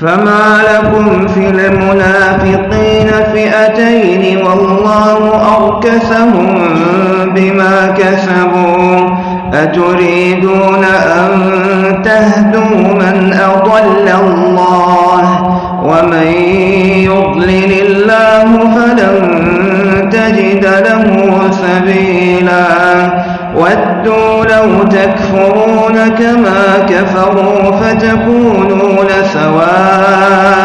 فما لكم في المنافقين فئتين والله أركسهم بما كسبوا. أتريدون أن تهدوا من أضل الله؟ ومن يضلل الله فلن تجد له سبيلا. ودوا لو تكفرون كما كفروا فتكونون سواء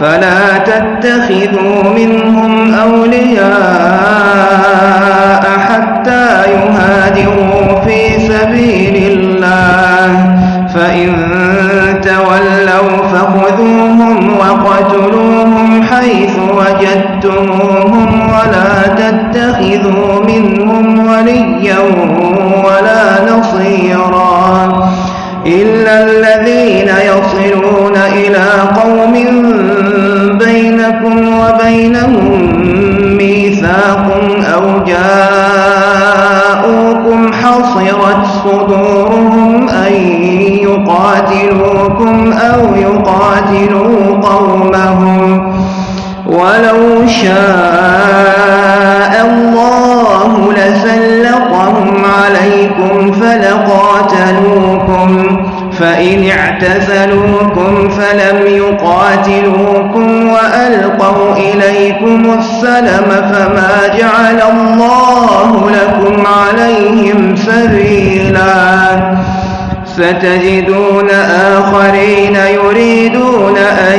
فلا تتخذوا منهم أولياء حتى يهاجروا في سبيل الله. فإن تولوا فخذوهم وقتلوهم حيث وجدتموهم. إلى قوم بينكم وبينهم ميثاق أو جاءوكم حصرت صدورهم أن يقاتلوكم أو يقاتلوا قومهم. ولو شاء الله لسلطهم عليكم فلقاتلوكم فإن اعتزلوكم فلم يقاتلوكم وألقوا إليكم السلم فما جعل الله لكم عليهم سبيلا. ستجدون آخرين يريدون أن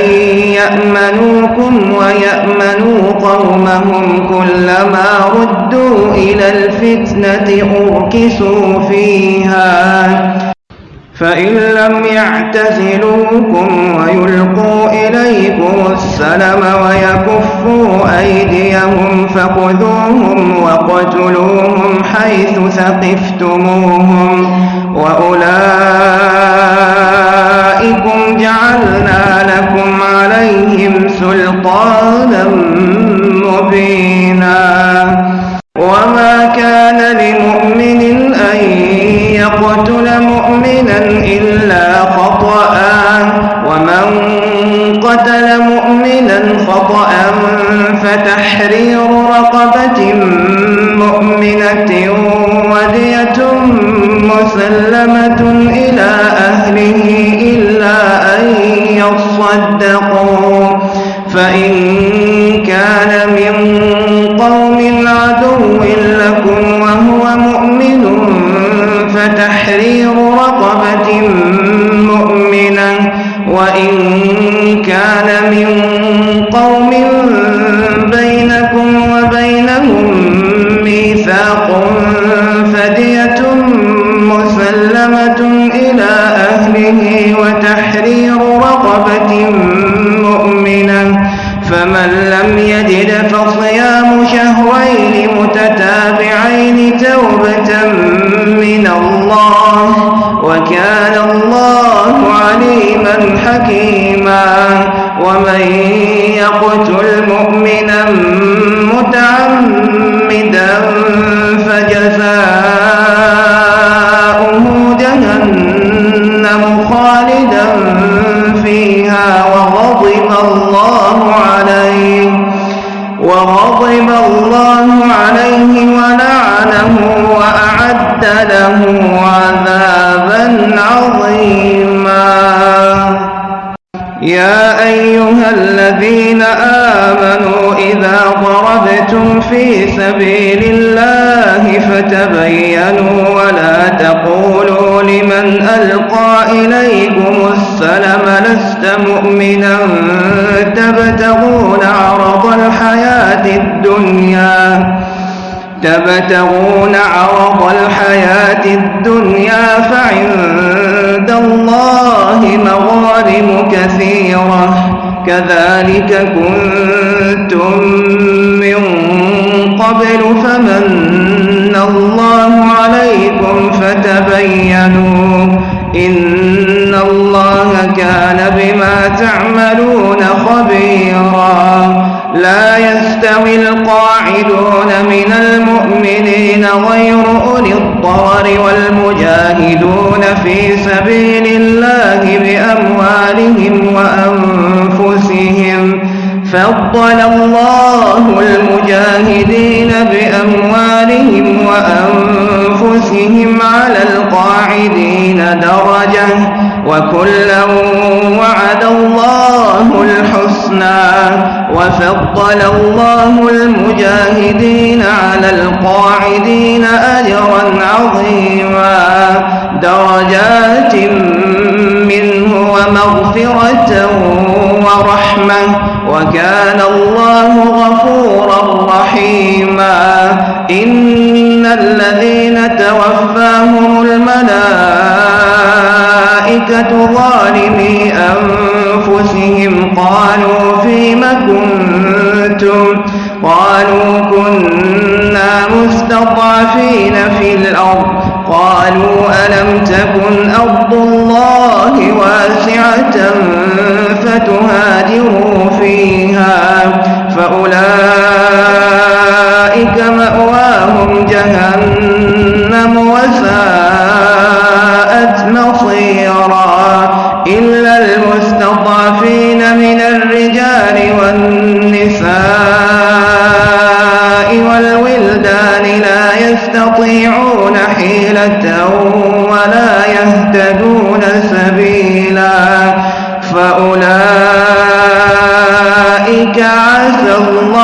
يأمنوكم ويأمنوا قومهم كلما ردوا إلى الفتنة أركسوا فيها. فإن لم يعتزلوكم ويلقوا إليكم السلم ويكفوا أيديهم فخذوهم وقتلوهم حيث ثقفتموهم وأولئكم جعلنا لكم عليهم سلطانا مبينا ومن قتل مؤمنا خطأ فتحرير رقبة مؤمنة ودية مسلمة إلى أهله حكيما ومن يقتل مؤمنا متعمدا فجزاؤه جهنم خالدا فيها وغضب الله عليه وغضب الله عليه ولعنه وأعد له عذابا عظيما يا أيها الذين آمنوا إذا ضربتم في سبيل الله فتبينوا ولا تقولوا لمن ألقى إليكم السلم لست مؤمنا تبتغون عرض الحياة الدنيا تبتغون عرض الحياة الدنيا فعند الله مغارم كثيرة. كذلك كنتم من قبل فمن الله عليكم فتبينوا. إن الله كان بما تعملون خبيرا. لا يستوي القاعدون من المؤمنين غير أولي الضرر والمجاهدون في سبيل الله بأموالهم وأنفسهم فضل الله المجاهدين بأموالهم وأنفسهم على القاعدين درجة وكلا وعد الله الحسنى وفضل الله المجاهدين على القاعدين أجرا عظيما. درجات منه ومغفرة ورحمة. وكان الله غفورا رحيما. إن الذين توفاهم الملائكة ظالمي أنفسهم قالوا فيم كنتم؟ قالوا كنا مستضعفين في الأرض. قالوا ألم تكن أرض الله واسعة فتهاجروا فيها؟ فأولئك والولدان لا يستطيعون حيلة ولا يهتدون سبيلا فأولئك عسى الله